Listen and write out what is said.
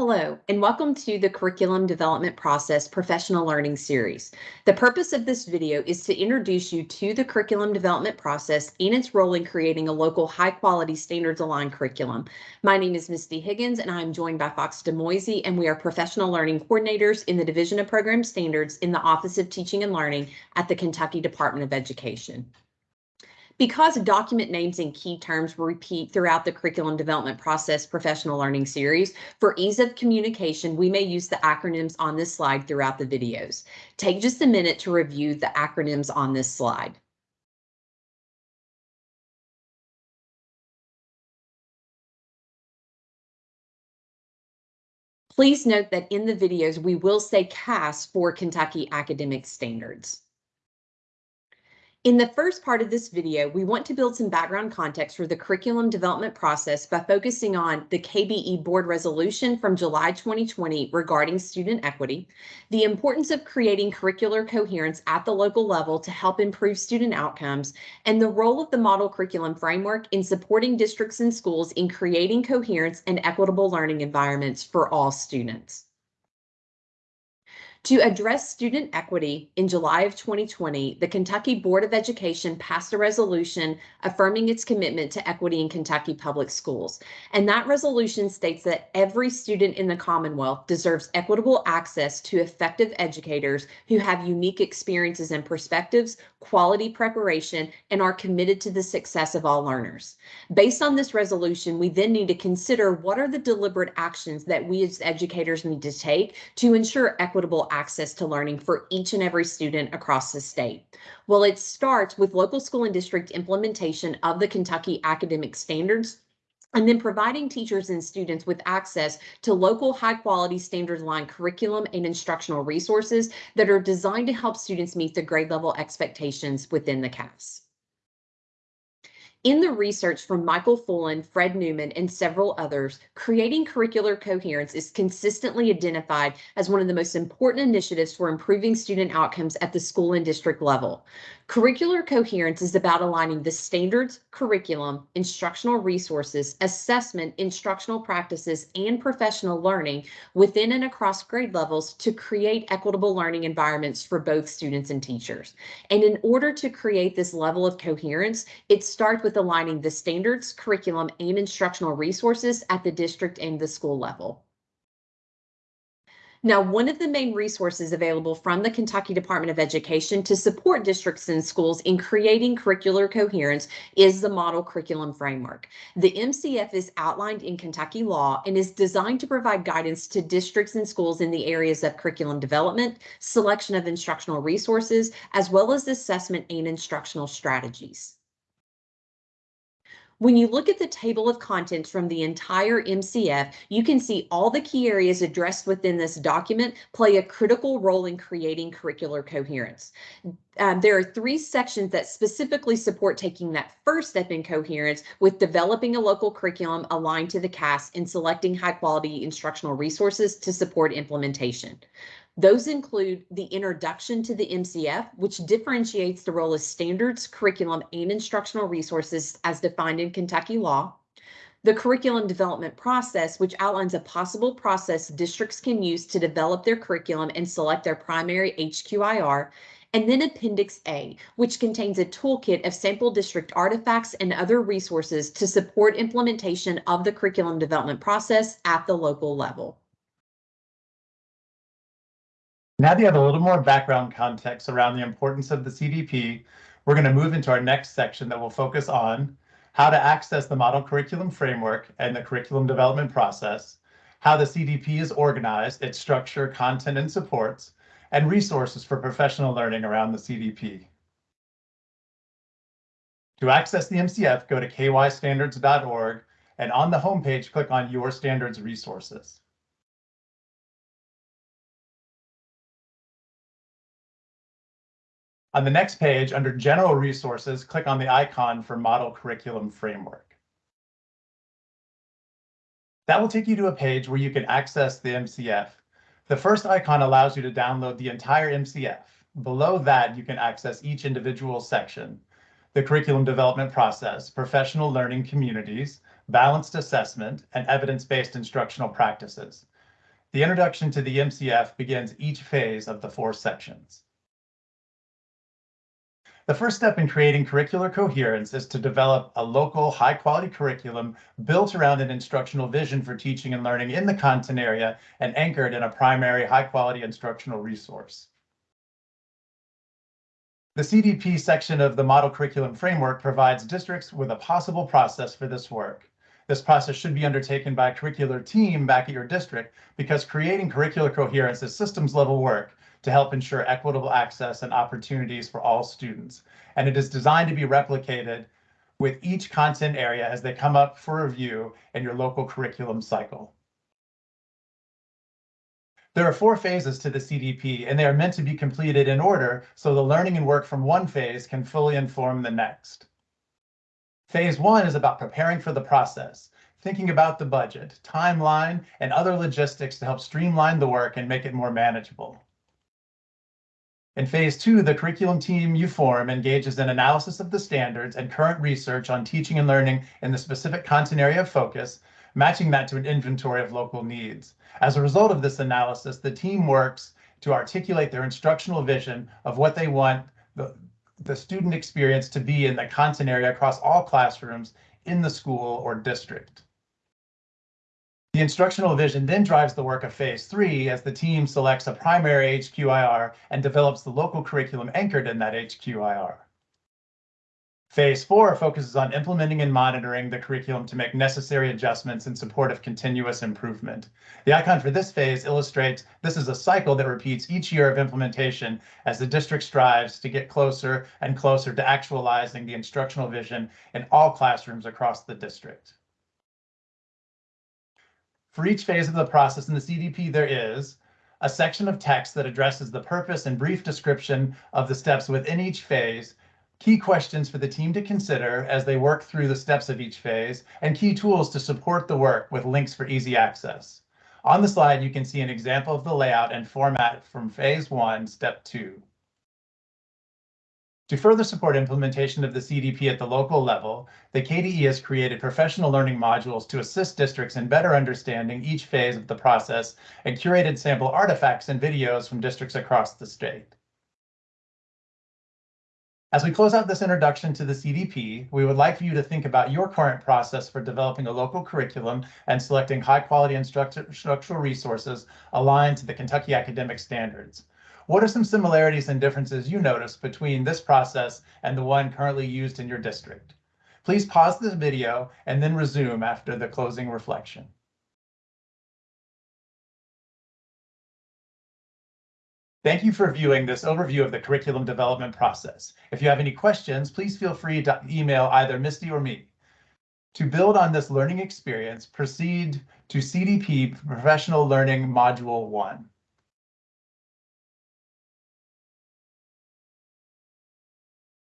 Hello, and welcome to the Curriculum Development Process Professional Learning Series. The purpose of this video is to introduce you to the curriculum development process and its role in creating a local high-quality standards-aligned curriculum. My name is Misty Higgins, and I'm joined by Fox DeMoisey, and we are professional learning coordinators in the Division of Program Standards in the Office of Teaching and Learning at the Kentucky Department of Education. Because document names and key terms repeat throughout the curriculum development process professional learning series, for ease of communication, we may use the acronyms on this slide throughout the videos. Take just a minute to review the acronyms on this slide. Please note that in the videos, we will say KAS for Kentucky Academic Standards. In the first part of this video, we want to build some background context for the curriculum development process by focusing on the KBE board resolution from July 2020 regarding student equity, the importance of creating curricular coherence at the local level to help improve student outcomes, and the role of the model curriculum framework in supporting districts and schools in creating coherence and equitable learning environments for all students. To address student equity, in July of 2020, the Kentucky Board of Education passed a resolution affirming its commitment to equity in Kentucky public schools. And that resolution states that every student in the Commonwealth deserves equitable access to effective educators who have unique experiences and perspectives, quality preparation, and are committed to the success of all learners. Based on this resolution, we then need to consider what are the deliberate actions that we as educators need to take to ensure equitable access to learning for each and every student across the state? Well, it starts with local school and district implementation of the Kentucky academic standards and then providing teachers and students with access to local high quality standards aligned curriculum and instructional resources that are designed to help students meet the grade level expectations within the KAS. In the research from Michael Fullan, Fred Newmann, and several others, creating curricular coherence is consistently identified as one of the most important initiatives for improving student outcomes at the school and district level. Curricular coherence is about aligning the standards, curriculum, instructional resources, assessment, instructional practices, and professional learning within and across grade levels to create equitable learning environments for both students and teachers. And in order to create this level of coherence, it starts with aligning the standards, curriculum, and instructional resources at the district and the school level. Now, one of the main resources available from the Kentucky Department of Education to support districts and schools in creating curricular coherence is the Model Curriculum Framework. The MCF is outlined in Kentucky law and is designed to provide guidance to districts and schools in the areas of curriculum development, selection of instructional resources, as well as assessment and instructional strategies. When you look at the table of contents from the entire MCF, you can see all the key areas addressed within this document play a critical role in creating curricular coherence. Um, there are three sections that specifically support taking that first step in coherence with developing a local curriculum aligned to the KAS and selecting high quality instructional resources to support implementation. Those include the introduction to the MCF, which differentiates the role of standards, curriculum, and instructional resources as defined in Kentucky law. The curriculum development process, which outlines a possible process districts can use to develop their curriculum and select their primary HQIR. And then Appendix A, which contains a toolkit of sample district artifacts and other resources to support implementation of the curriculum development process at the local level. Now that you have a little more background context around the importance of the CDP, we're going to move into our next section that will focus on how to access the model curriculum framework and the curriculum development process, how the CDP is organized, its structure, content, and supports, and resources for professional learning around the CDP. To access the MCF, go to kystandards.org and on the homepage, click on Your Standards Resources. On the next page, under General Resources, click on the icon for Model Curriculum Framework. That will take you to a page where you can access the MCF. The first icon allows you to download the entire MCF. Below that, you can access each individual section, the curriculum development process, professional learning communities, balanced assessment, and evidence-based instructional practices. The introduction to the MCF begins each phase of the four sections. The first step in creating curricular coherence is to develop a local high-quality curriculum built around an instructional vision for teaching and learning in the content area and anchored in a primary high-quality instructional resource. The CDP section of the Model Curriculum Framework provides districts with a possible process for this work. This process should be undertaken by a curricular team back at your district because creating curricular coherence is systems level work to help ensure equitable access and opportunities for all students. And it is designed to be replicated with each content area as they come up for review in your local curriculum cycle. There are four phases to the CDP, and they are meant to be completed in order so the learning and work from one phase can fully inform the next. Phase one is about preparing for the process, thinking about the budget, timeline, and other logistics to help streamline the work and make it more manageable. In phase two, the curriculum team you form engages in analysis of the standards and current research on teaching and learning in the specific content area of focus, matching that to an inventory of local needs. As a result of this analysis, the team works to articulate their instructional vision of what they want the, the student experience to be in the content area across all classrooms in the school or district. The instructional vision then drives the work of phase three as the team selects a primary HQIR and develops the local curriculum anchored in that HQIR. Phase four focuses on implementing and monitoring the curriculum to make necessary adjustments in support of continuous improvement. The icon for this phase illustrates this is a cycle that repeats each year of implementation as the district strives to get closer and closer to actualizing the instructional vision in all classrooms across the district. For each phase of the process in the CDP, there is a section of text that addresses the purpose and brief description of the steps within each phase key questions for the team to consider as they work through the steps of each phase, and key tools to support the work with links for easy access. On the slide, you can see an example of the layout and format from phase one, step two. To further support implementation of the CDP at the local level, the KDE has created professional learning modules to assist districts in better understanding each phase of the process and curated sample artifacts and videos from districts across the state. As we close out this introduction to the CDP, we would like for you to think about your current process for developing a local curriculum and selecting high quality instructional resources aligned to the Kentucky academic standards. What are some similarities and differences you notice between this process and the one currently used in your district? Please pause this video and then resume after the closing reflection. Thank you for viewing this overview of the curriculum development process. If you have any questions, please feel free to email either Misty or me. To build on this learning experience, proceed to CDP Professional Learning Module 1.